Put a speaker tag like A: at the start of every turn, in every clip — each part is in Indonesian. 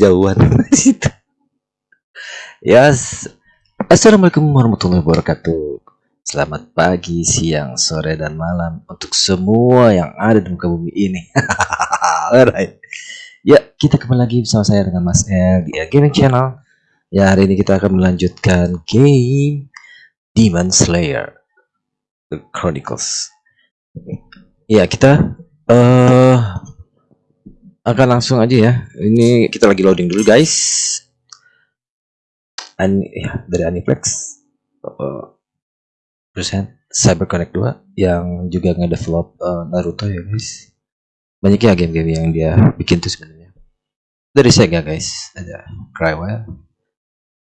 A: kejauhan situ. Yes. Assalamualaikum warahmatullahi wabarakatuh. Selamat pagi, siang, sore, dan malam untuk semua yang ada di muka bumi ini. Alright. Ya, kita kembali lagi bersama saya dengan Mas L di Gaming Channel. Ya, hari ini kita akan melanjutkan game Demon Slayer The Chronicles. Ya, kita uh, akan langsung aja ya. Ini kita lagi loading dulu, guys. An ya, dari Aniplex. Uh, persen CyberConnect 2 yang juga nge-develop uh, Naruto ya, guys. Banyak ya game-game yang dia bikin tuh sebenarnya. Dari Sega, guys. Ada Crywell.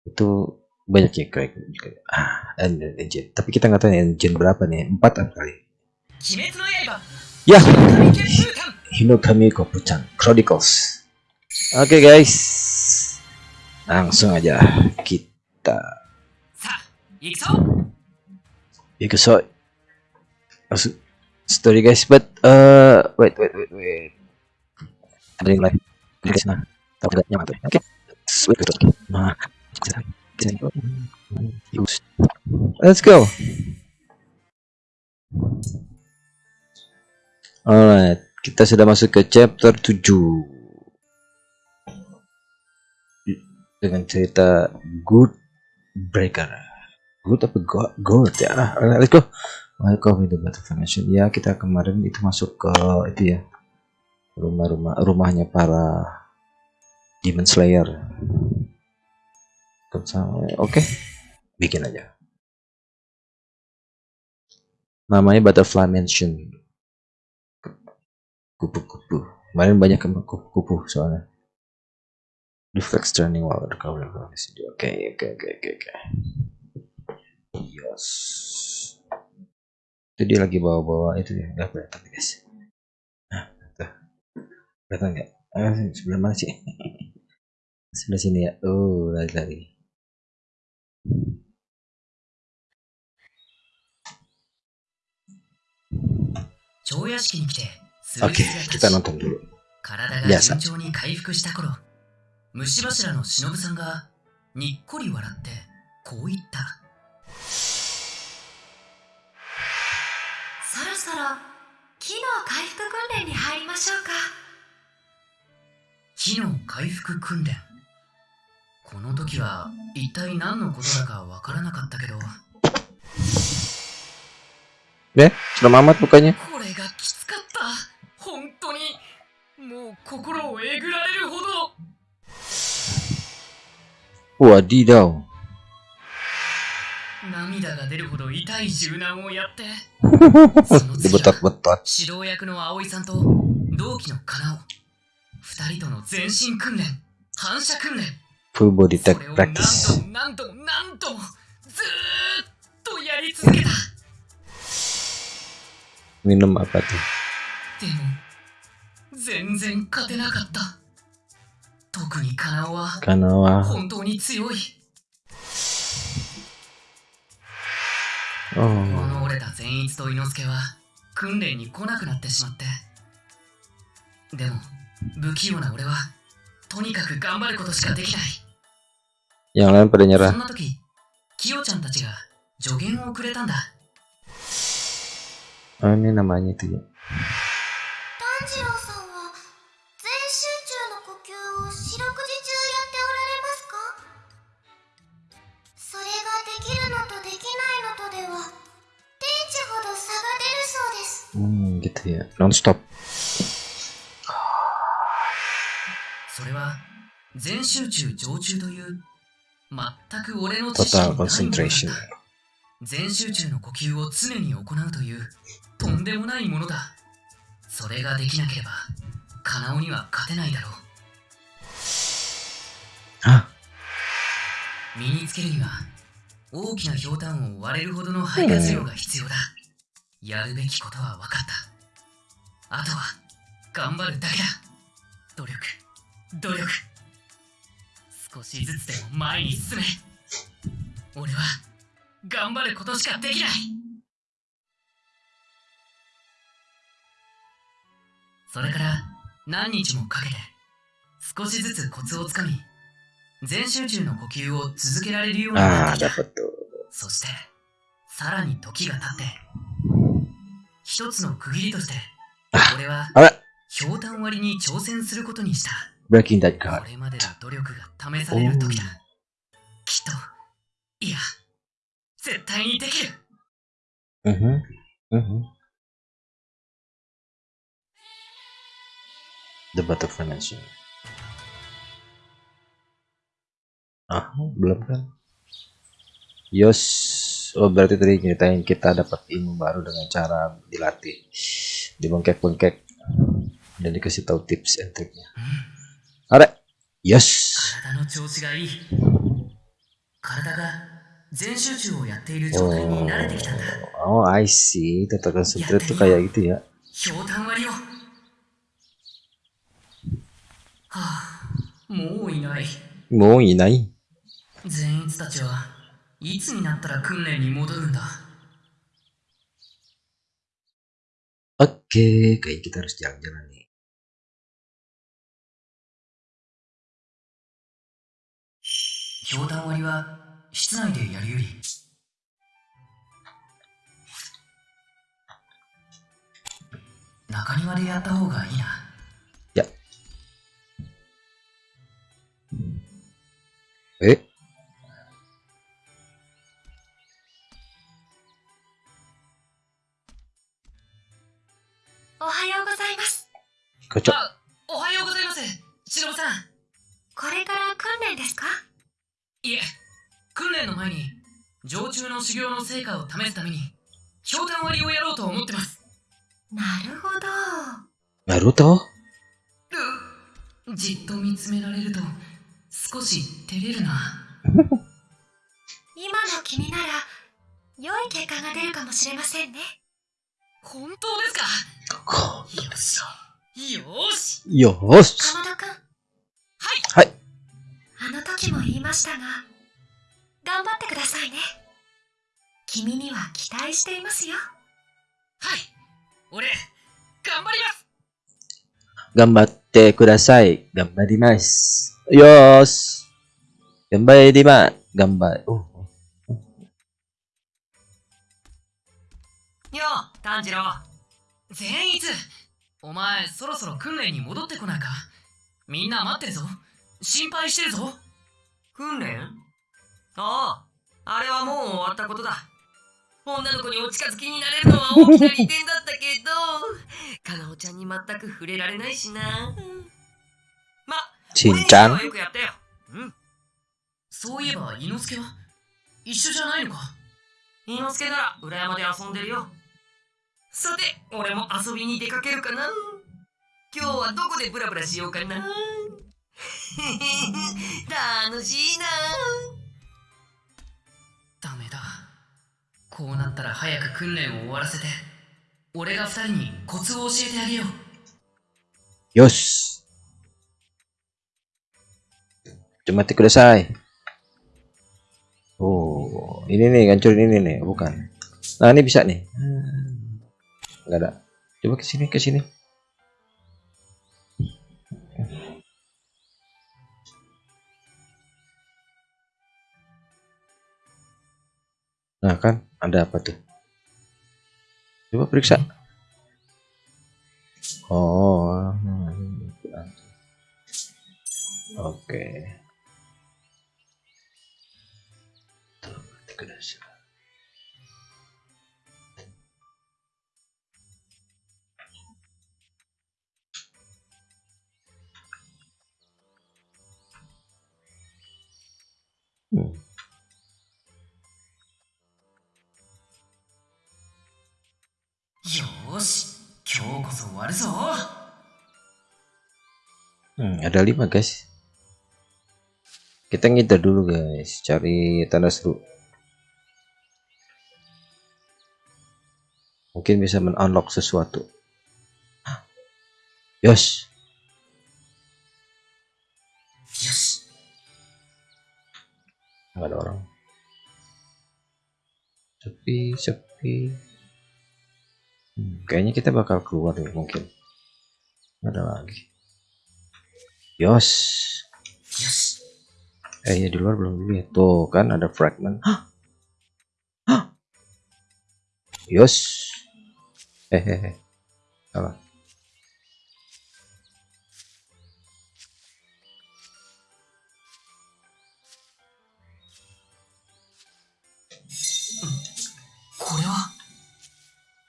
A: Itu banyak ya Cry juga. Ah, engine. Tapi kita nggak tahu engine berapa nih. Empat apa kali? Ya, Hinokami Kopuchan Chronicles. Oke okay, guys, langsung aja kita. Ikuso. Story guys, but uh, wait wait wait wait. Ada yang lain. Guys, nah, tahu nggak nyaman tuh? Oke, wait wait. Nah, let's go. Alright, kita sudah masuk ke chapter 7 dengan cerita Good Breaker. Good apa? Good ya. Let's go. Welcome the Battle Formation. Ya, kita kemarin itu masuk ke itu ya. Rumah-rumah rumahnya para Demon Slayer. Oke, okay. bikin aja. Namanya Butterfly Mansion kupu-kupu. Kemarin banyak kupu-kupu soalnya. Reflex turning while recovery from oke oke oke oke oke. Yes. Itu dia lagi bawa-bawa itu ya nggak kelihatan guys nah tuh. Kelihatan nggak? Ah, sebelah mana sih? Sebelah sini ya. Oh lari-lari Oke, kita nonton dulu. Biasa. 虫柱の忍さんがにっこり笑ってこう言った。そろそろ機能回復訓練に入りましょうか。機能回復訓練。この時は一体何のことだかわからなかったけど。Eh, sudah mamat bukannya? これがきつかっ心をえぐられるほど。Wadidaw 涙が出るほど痛い柔軟をやって。その次は指導役の葵さんと同期のカナオ二人との全身訓練。反射訓練。Full body tech practice 何度も何度もずーっとやり続けた Minum apa も全然勝てなかった。特にカナオはカナオは本当に強い。この折れた善逸と伊之助は訓練に来なくなってしまって。でも不器用な俺はとにかく頑張ることしかできない。Yang lain pada nyerah そんな時キヨちゃんたちが助言をくれたんだ。Oh ini namanya itu ya 炭治郎さん gitu ya non stop それは全集中常駐という全く俺の知識にないものだ全集中の呼吸を常に行うというとんでもないものだ。それができなければカナオには勝てないだろう。あ。身につけるには大きなひょうたんを割れるほどの肺活量が必要だ、やるべきことは分かったあとは頑張るだけだ。努力。努力。少しずつでも前に進め。俺は頑張ることしかできない。それから何日もかけて
B: 少しずつコツをつかみ、全集中の呼吸を続けられるようにな
A: Ah,
B: ってきた。そして、さらに時が経って、一つの区切りとして、俺は
A: Alright,
B: ひょうたん割りに挑戦することにした。
A: breaking that
B: こ
A: card.
B: れまでの努力が試される時だ。きっと、いや、絶対にできる。
A: Mhm. Mhm. The Butterfly Mansion. Ah, belum kan? Yos, oh berarti tadi nyeritain kita dapat ilmu baru dengan cara dilatih, dibengkek-bengkek, dan dikasih tahu tips and triknya. Alright, yes.
B: 体の調子がいい。体が全集中をやっている状態に慣れてきたんだ。
A: Oh, oh, I see. Tata concentrate tuh kayak gitu ya.
B: ひょうたん割りを。はあ、もういない。
A: Mau inai.
B: 善逸たちはいつになったら訓練に戻るんだ
A: Oke, kayak kita harus jalan-jalan nih.
B: ひょうたん割りは室内でやるより中庭でやった方がいいな
A: Ya. Eh,
C: おはようございます。
B: おはようございますしのぶさん
C: これから訓練ですか？
B: いえ訓練の前に常駐の修行の成果を試すためにひょうたん割りをやろうと思ってます
C: なるほど。
A: Naruto?
B: うじっと見つめられると少し照れるな
C: 今の君なら、良い結果が出るかもしれませんね。
B: 本当ですか？
A: Kok-
B: よしよし.
C: かまどくん、
A: はい。
C: あの時も言いましたが、頑張ってくださいね。君には期待していますよ。
B: はい俺頑張ります
A: Gambatte kudasai. Gambarimasu. Yos. Gambarima. Gambar. Oh.
B: よう炭治郎善逸。お前そろそろ訓練に戻ってこないか？みんな待ってるぞ。心配してるぞ。訓練？あああれはもう終わったことだ。女の子にお近づきになれるのは 大きな利点だったけどかなおちゃんに全く触れられないしな。ま
A: Cincang.
B: 俺にはよくやったよ。うん。そういえば伊之助は？一緒じゃないのか？伊之助なら裏山で遊んでるよさて俺も遊びに出かけるかな今日はどこでブラブラしようかな 楽しいなダメだこうなったら早く訓練を終わらせて俺が二人にコツを教えてあげよう
A: Yos. Cemati kudasai. Oh, ini nih ngancurin ini nih, bukan. Nah, ini bisa nih. Hmm. Nggak ada. Coba ke sini, ke sini. Nah, kan ada apa tuh? Coba periksa. Oh. Oke. Tuh,
B: わるぞ
A: Hmm, ada lima guys. Kita ngider dulu guys, cari tanda seru. Mungkin bisa men-unlock sesuatu. Yos,
B: よし
A: nggak ada orang. Sepi, sepi. Hmm, kayaknya kita bakal keluar nih mungkin. Ada lagi. Yos.
B: よし
A: Eh ya di luar belum dulu ya. Tuh kan ada fragment. Hah? Hah? Yos. Eh eh eh. Salah.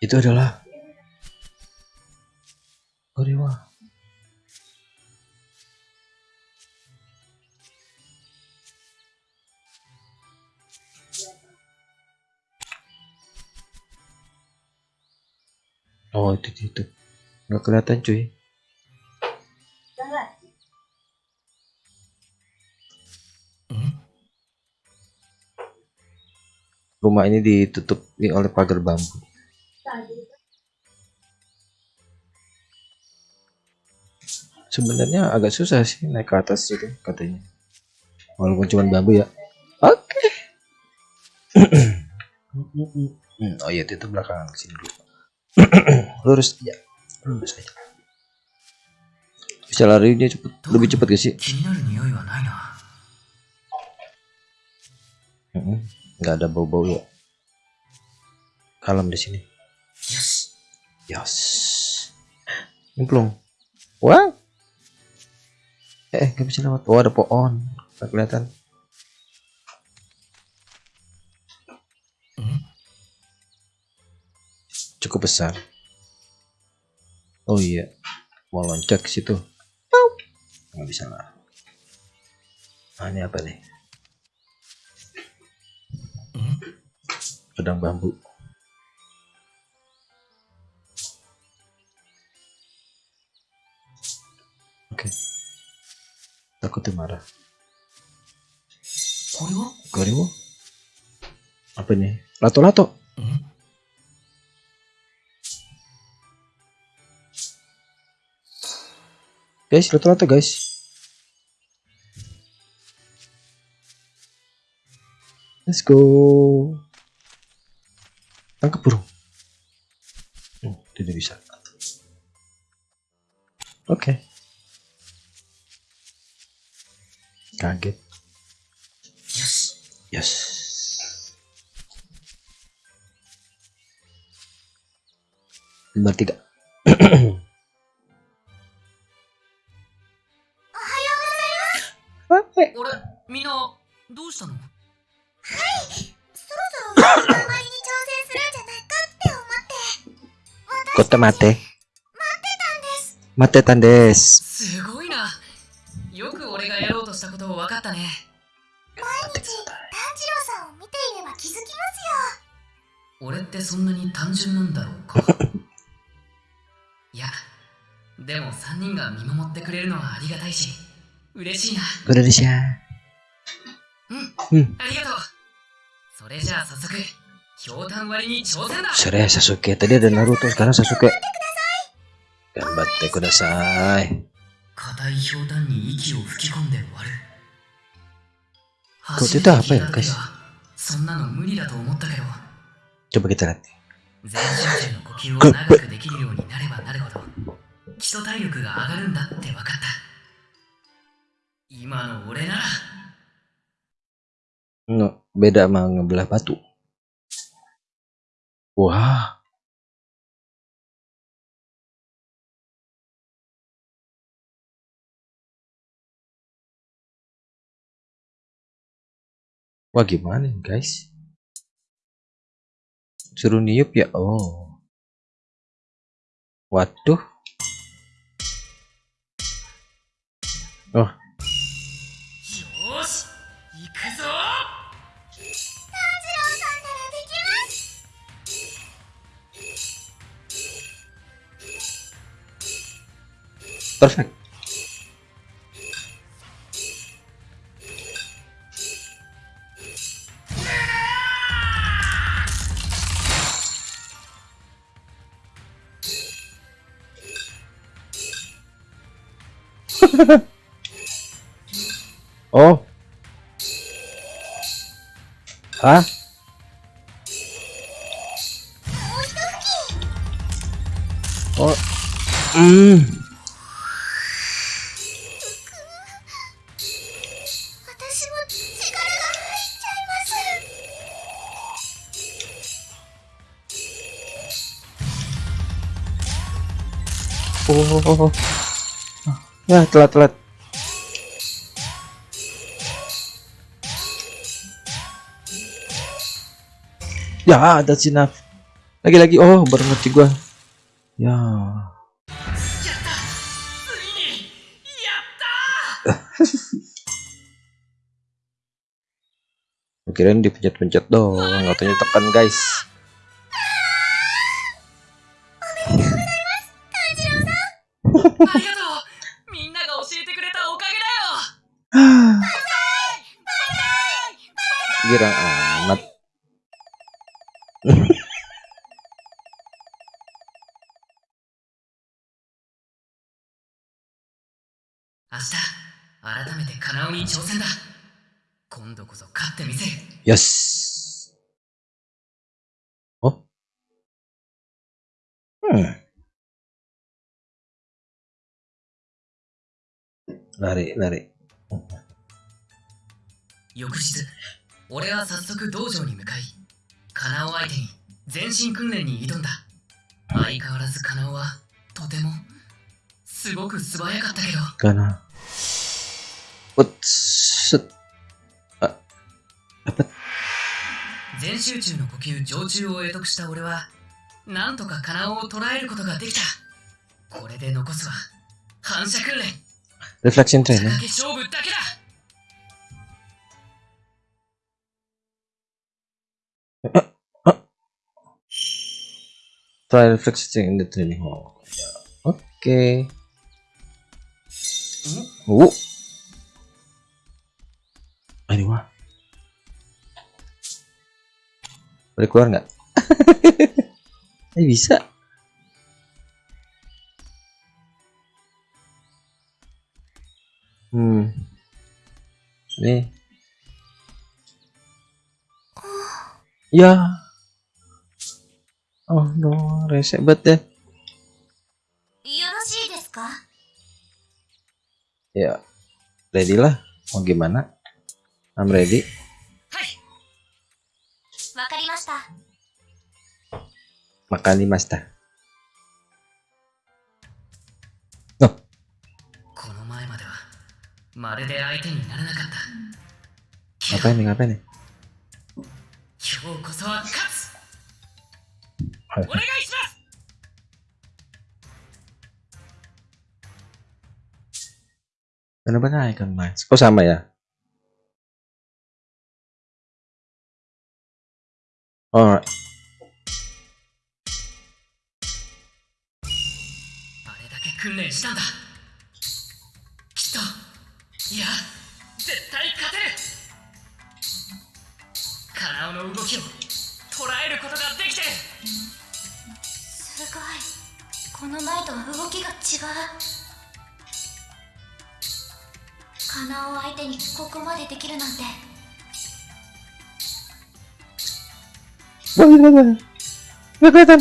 A: Itu adalah Korewa. Oh itu itu, nggak kelihatan cuy. Rumah ini ditutupi oleh pagar bambu. sebenarnya agak susah sih naik ke atas gitu katanya. Walaupun cuma bambu ya. Oke. Okay. oh iya itu belakang sini dulu. Lurus ya lurus aja. Bisa larinya cepet. Lebih cepet gak sih? Nggak ada bau-bau ya. Kalem di sini.
B: Yes.
A: Yes. Nyemplung. Wah Eh, nggak bisa lewat. Oh, ada pohon. Nggak kelihatan.
B: Hmm?
A: Cukup besar. Oh iya. Mau loncat ke situ. Nggak bisa lah. Ah, ini apa nih?
B: Hmm?
A: Pedang bambu. Oke takutnya marah
B: Koriwo?
A: Koriwo? apa ini lato
B: lato hmm.
A: guys lato lato guys Let's go. Tangkap burung. Oh, tidak bisa. Oke. Okay.
B: よし。
A: よし。お
B: はようございます。みんな、どうしたの？
C: はい、そろそろ、に挑戦するんじゃないかって思って。
A: ちょっと
C: 待って。待ってたんです。
B: 待ってたんです。すごい。分かったね
C: 毎日、炭治郎さんを見ていれば気づきますよ。
B: 俺ってそんなに単純なんだろうか？いやでも3人が見守ってくれるのはありがたいし嬉しいな
A: Indonesia.
B: うん
A: Hmm.
B: ありがとうそれじゃあ早速ひょうたん割りに挑戦だ
A: Sorry Sasuke. Tadi ada Naruto, sekarang Sasuke. Gambatte kudasai.
B: 硬いひょうたんに息を吹き込んで割る初めて聞いた時?はそんなの無理だと思ったけど
A: Coba kita lihat.
B: 全集中の呼吸を長くできるようになればなるほど基礎体力が上がるんだって分かった今の俺なら
A: No, beda sama ngebelah batu. Wah. Wah gimana guys? Suruh niup ya? Oh. Waduh. Oh. Perfect. oh. Huh? Oh. Mm. おお。ya telat-telat. Ya, ada sinaf. Lagi-lagi, oh, baru mati gua. Ya. Kirain dipencet-pencet dong, katanya tekan guys. Girang amat.「
B: 明日改めてカナオに挑戦だ今度こそ勝ってみせる
A: Yes. Oh. Hmm. Lari, lari.
B: 翌日 俺は早速道場に向かいカナオ相手に全身訓練に挑んだ。相変わらずカナオはとてもすごく素早かったけど。
A: Karena. What's
B: 全集中の呼吸常駐を得得した俺はなんとかカナオを捉えることができた。これで残すは反射訓練。
A: Reflection train
B: 仕
A: ya?
B: 掛け勝負だけだ
A: Try train in the training hall. Oke. Oh. Ah, Ini wah. Boleh keluar nggak? Eh bisa. Hmm. Nih. Ya. Oh no, resek banget ya.
C: よろしいですか
A: Ya, ready lah. Mau gimana? I'm ready.
B: はい
C: わかりました。
A: Makan di Masta.
B: この前まではまるで相手にならなかったけど
A: Ngapain nih? Ngapain nih?
B: 今日こそは勝つ
A: はい
B: お願いします?
A: Oh? Alright.
B: あれだけ訓練したんだきっといや絶対勝てるカナオの動きを捉えることがで
C: この前とは動きが違う。カナを相手にここまでできるなんて。
A: Wah, gila, gila. Nggak kelihatan.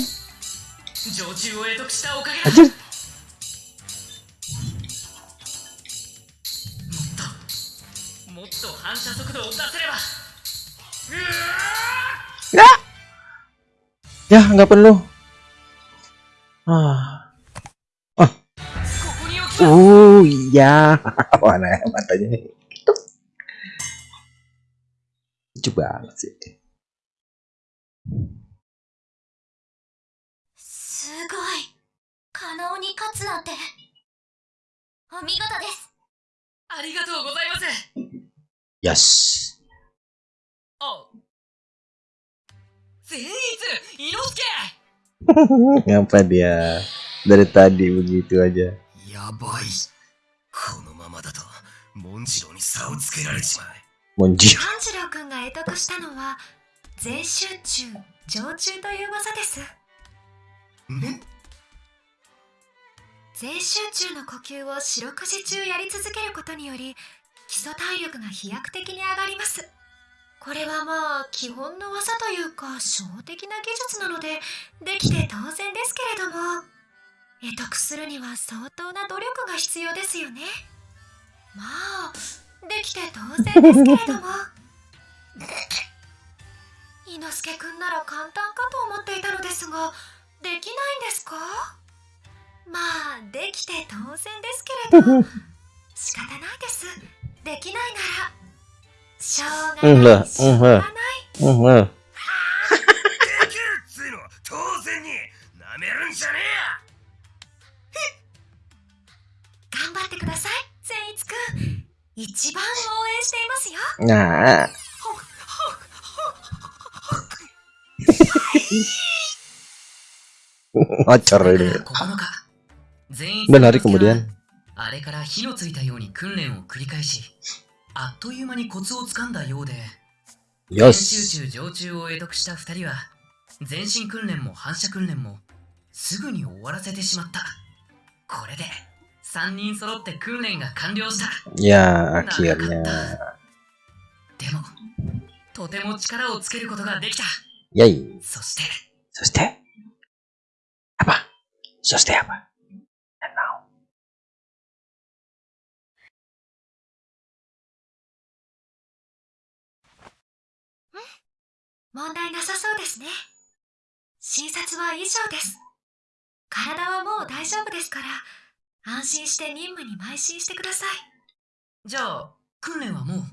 B: 常駐を得得したおかげだ
A: Anjir.
B: もっともっと反射速度を出せればうわ
A: Ya, nggak perlu. Ah. Uh, iya. Mana ya matanya? Gitu. Coba sih.
B: Sugoi. Kanao ni katsu nante. Omigoto desu. Arigatou gozaimasu.
A: Yes.
B: Oh. Zenitsu, Inosuke.
A: Ngapa dia dari tadi begitu aja?
D: やばい。このままだとモンジローに差をつけられちまう。
A: Monji.
C: 炭治郎くんが得得したのは、全集中、常駐という技です。
D: ん？
C: 全集中の呼吸を四六時中やり続けることにより基礎体力が飛躍的に上がります。これはまあ基本の技というか小的な技術なのでできて当然ですけれども得得するには相当な努力が必要ですよね。まあできて当然ですけれども。伊之助くんなら簡単かと思っていたのですができないんですか？まあできて当然ですけれど仕方ないです。できないならしょうが
A: うん
C: ないしょうがない。
A: うんうん。
D: できるっつうのは当然に。なめるんじゃね
C: 頑てください善逸くん一番応援していますよ
A: Nah. Ngocor
B: だ
A: ini.
B: から9日全員
A: Dan hari kemudian
B: あれから火のついたように訓練を繰り返しあっという間にコツをつかんだようで練習
A: Yos.
B: 中常駐を得得した2人は全身訓練も反射訓練もすぐに終わらせてしまった3人揃って訓練が完了した
A: Ya akhirnya.
B: でもとても力をつけることができた
A: Yay.
B: そして
A: Soste. Apa? Soste apa? And now.
C: 問題なさそうですね診察は以上です体はもう大丈夫ですから安心して任務に邁進してください。
B: じゃあ訓練はもう？
C: はい。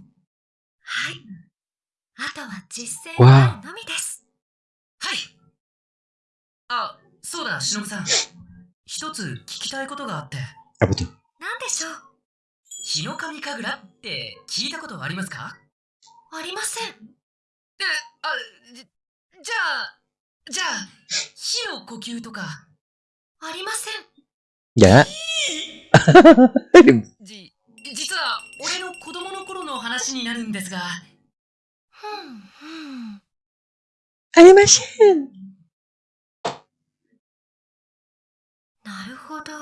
C: あとは実践のみです。
B: はい。あそうだ忍さん。一つ聞きたいことがあって?
C: 何でしょう？
B: 日の神神楽って聞いたことはありますか？
C: ありません。
B: えあじじゃあじゃあ火の呼吸とか。
C: ありません。
A: Ya.
B: じ実は俺の子供の頃の話になるんですが。
C: ふんふん。
A: Animation.
C: なるほど。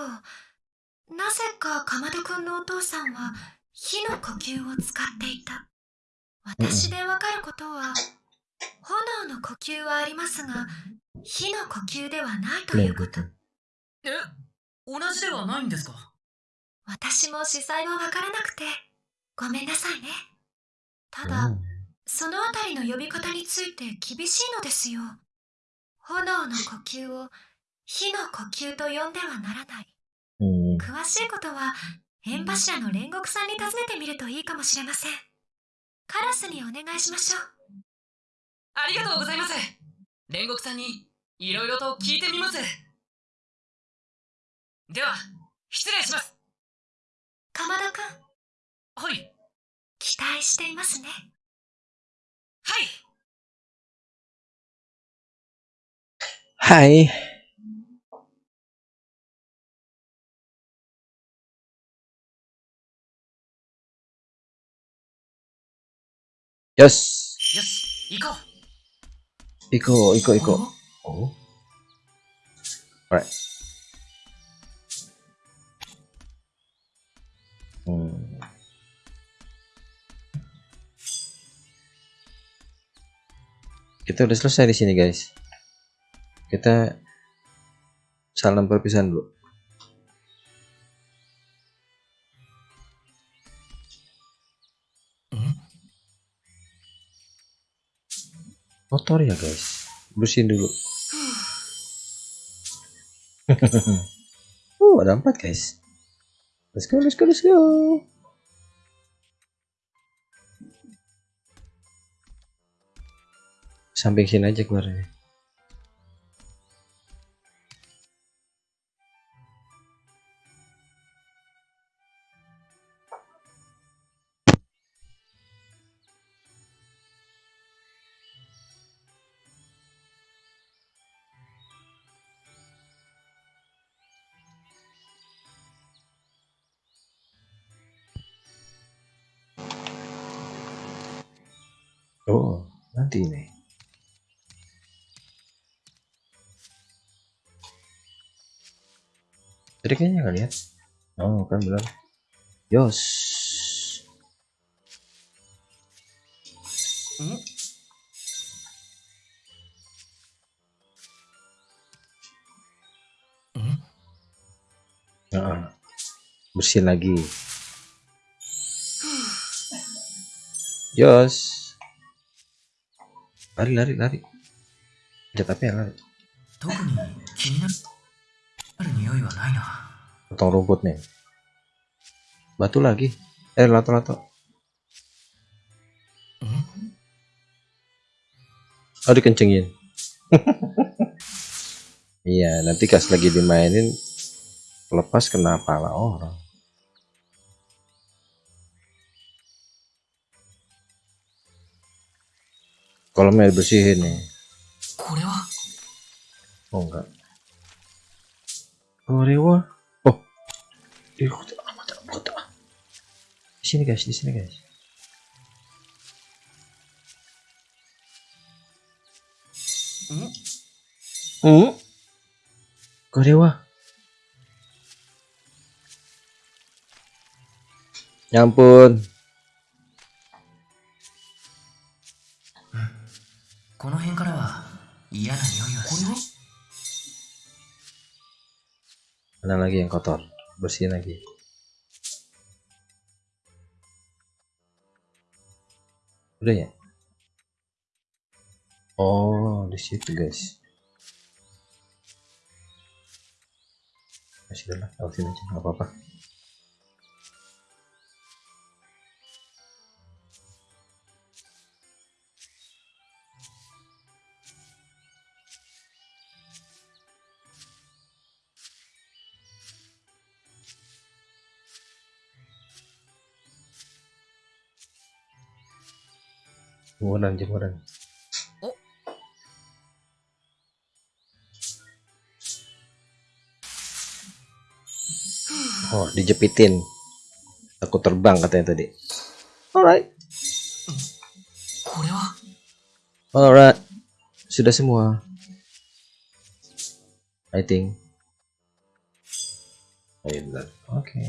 C: なぜかかまどくんのお父さんは火の呼吸を使っていた。私でわかることは炎の呼吸はありますが火の呼吸ではないということ。
B: え？同じではないんですか？
C: 私も司祭はわからなくて。ごめんなさいね。ただ、
A: Hmm.
C: そのあたりの呼び方について厳しいのですよ。炎の呼吸を火の呼吸と呼んではならない。
A: Hmm.
C: 詳しいことは縁柱の煉獄さんに尋ねてみるといいかもしれません。カラスにお願いしましょう。
B: ありがとうございます。煉獄さんにいろいろと聞いてみますでは失礼します
C: かまどくん
B: はい
C: 期待していますね
B: はい
A: Hai. Yes.
B: よし行こ
A: Iko, Iko,
B: う
A: Iko.
B: お
A: ？Oh. Alright. Hmm. Kita udah selesai di sini, guys. Kita salam perpisahan dulu. Motor ya, guys. Bersihin dulu. uh, ada empat, guys. Let's go, let's go, let's go. Samping sini aja keluarnya. Oh, nanti ini. Tadi kayaknya nggak lihat. Oh, kan belum. Yos.
B: ん
A: Nah, bersihin lagi. Yos lari lari lari pencet apa ya lari potong rumput nih batu lagi eh lato
B: lato
A: oh dikencengin iya nanti kas lagi dimainin lepas kenapa lah orang kolamnya dibersihin nih. Oh enggak. Korewa? Oh. Ah. Di sini guys di sini guys. Hmm? Hmm? korewa? Ya Nyampun
B: この辺からは嫌な匂いはしない
A: Mana lagi yang kotor? Bersihin lagi. Udah ya? Oh, di situ guys. Masih lah, awasin aja, nggak apa-apa. jemuran jemuran
B: oh.
A: oh dijepitin. Aku terbang katanya tadi. Alright. Alright. Sudah semua. I think. Oh, iya, Ayo oke. Okay.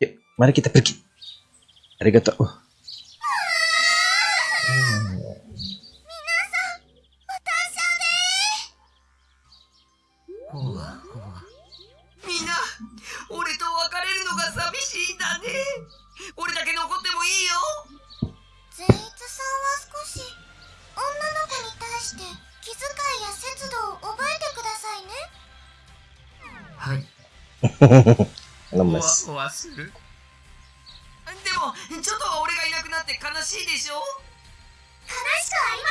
A: yuk mari kita pergi. Arigato. Oh. Hmm.
B: ほうみんな俺と別れるのが寂しいんだね俺だけ残ってもいいよ
E: 善逸さんは少し女の子に対して気遣いや節度を覚えてくださいね
B: はい
A: Lemes.
B: ほわほわするでもちょっとは俺がいなくなって悲しいでしょ？
E: 悲しくありま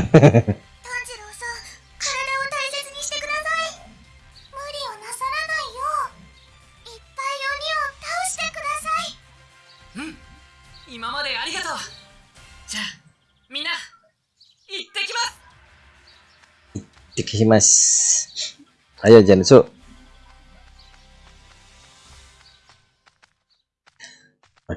E: せん。炭治郎さん体を大切にしてください。無理をなさらないよういっぱい鬼を倒してください。
B: 今までありがとう。じゃあみんな行ってきます。
A: Dikimas. Ayo Jansu.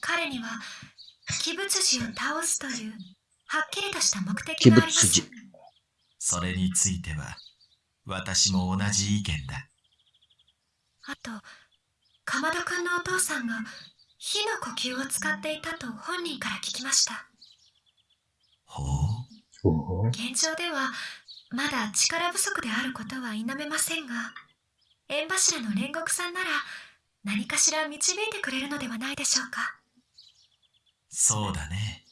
C: 彼には鬼物児を倒すというはっきりとした目的があります.
F: それについては私も同じ意見だ。
C: あと鎌田君のお父さんが火の呼吸を使っていたと本人から聞きました。
F: ほう。
A: Oh.
C: 現状ではまだ力不足であることは否めませんが縁柱の煉獄さんなら何かしら導いてくれるのではないでしょうか
F: そうだね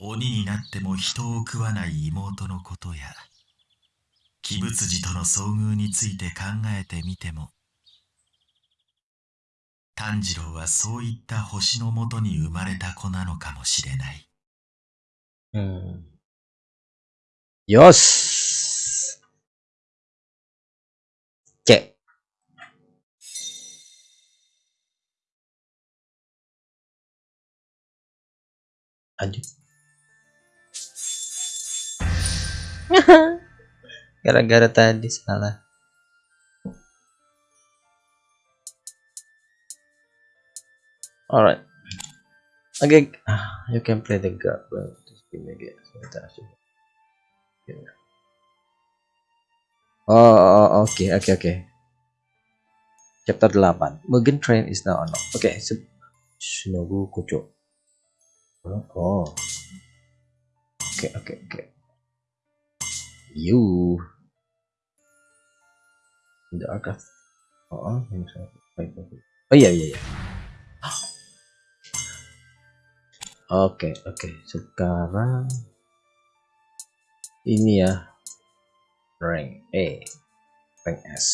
F: 鬼になっても人を食わない妹のことや鬼物児との遭遇について考えてみても炭治郎はそういった星のもとに生まれた子なのかもしれない
A: Hmm. Yos. Lanjut. Gara-gara tadi salah. Alright. Okay, ah, you can play the god. Well, just give me a guess. Sebentar, coba. Oh, oke, oke, oke. Chapter 8. Mugen Train is now unlocked. Oke, okay, Shinobu Kocho. Oh. Oke, oke, oke. You. The archive. Oh, oh iya, iya, iya. Oke, oke. Sekarang ini ya rank E, rank S.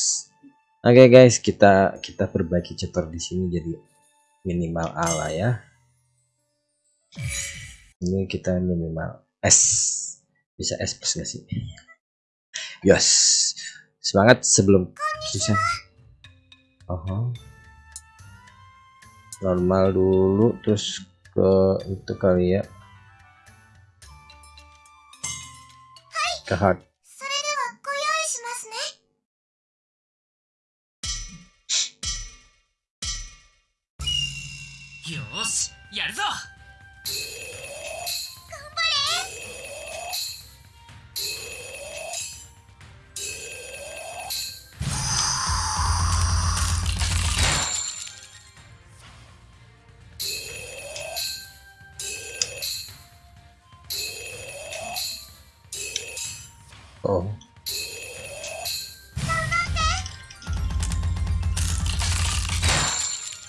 A: Oke guys, kita kita perbaiki chapter di sini jadi minimal A lah ya Ini kita minimal S. Bisa S plus gak sih? Yes. Semangat sebelum bisa. Oh. Normal dulu terus ke itu kali ya ke hard
E: それではご用意しますね
B: よーしやるぞ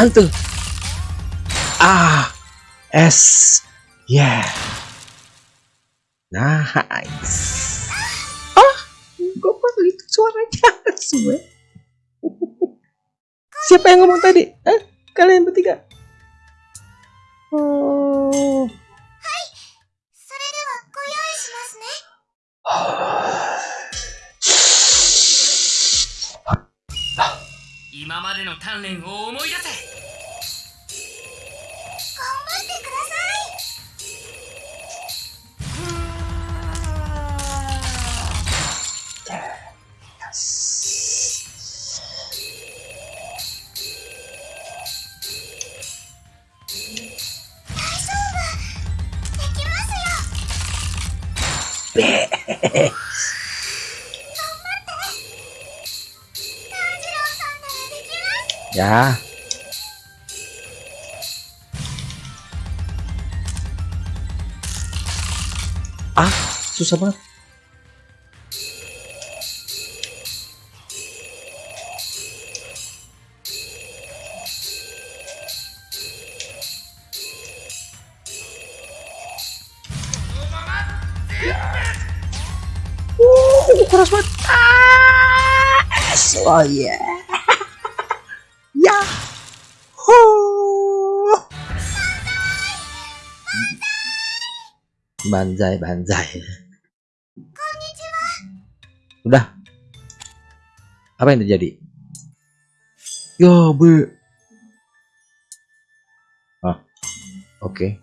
A: apaan tuh? Ah, S. Yeah. Nice. Ah, gue kok itu suaranya semua. Siapa yang ngomong tadi? Eh, kalian bertiga? Oh.
E: Imamade.
A: Ya. Ah susah banget oh yeah. Yahoo! Banzai, banzai. Udah. Apa yang terjadi? Yo, bu. Ah, oke.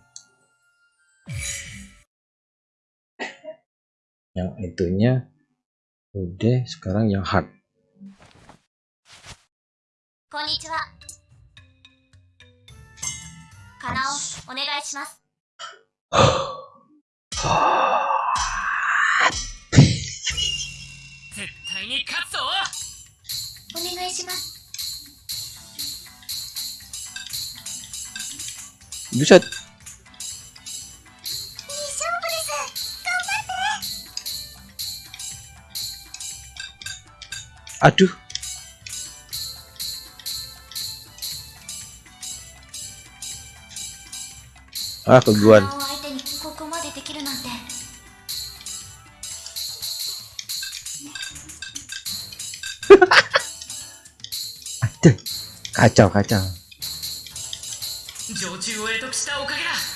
A: Yang itunya udah sekarang yang hard.
E: こんにちは。かなお、お願いします。
B: 絶対に勝つぞ
E: お願いします。
A: Buset,
E: いい勝負です。頑張って。
A: aduh. Ah, keguan. Kacau kacau.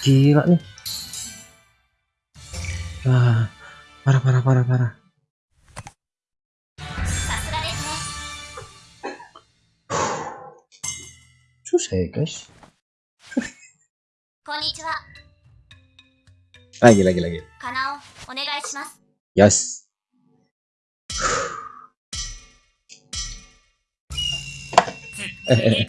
A: Gila nih. Wah, parah parah parah parah. Susah ya guys. Lagi, lagi, lagi. Yes.
E: eh, eh.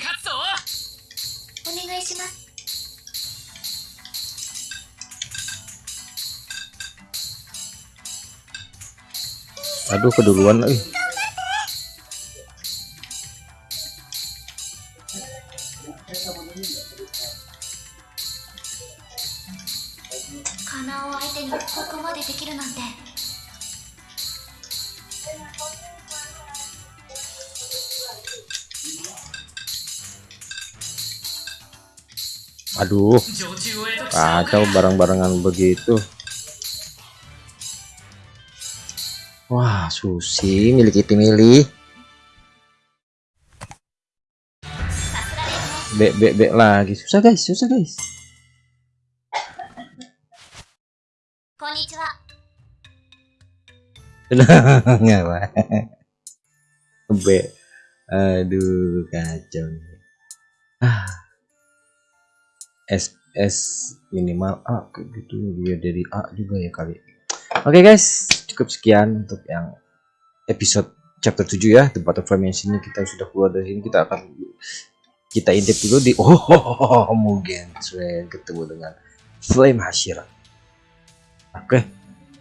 A: Aduh keduluan lagi.
E: 相手にここまでできるなんて
A: Aduh,
B: 常駐を得得したのか
A: kacau barang-barangan begitu. Wah, Susi milik itu milih.
E: さすがですね
A: Bek bek bek lagi. Susah guys, susah guys. Nggak. Bek. Aduh, kacau nih. Ah. S S minimal A kayak gitu biar dari A juga ya kali. Oke guys, cukup sekian untuk yang episode chapter 7 ya, The Butterfly ini kita sudah keluar dari sini kita akan kita intip dulu di oh Mugen Train ketemu dengan Flame Hashira. Oke,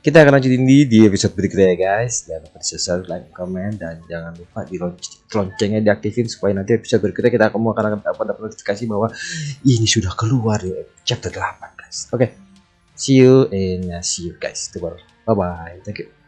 A: kita akan lanjutin di, di episode berikutnya ya guys. Jangan lupa di subscribe, like, comment, dan jangan lupa di lonc- loncengnya diaktifin supaya nanti episode berikutnya kita akan akan dapat notifikasi bahwa ini sudah keluar di chapter 8 guys. Oke, see you and see you guys. Bye bye. Thank you.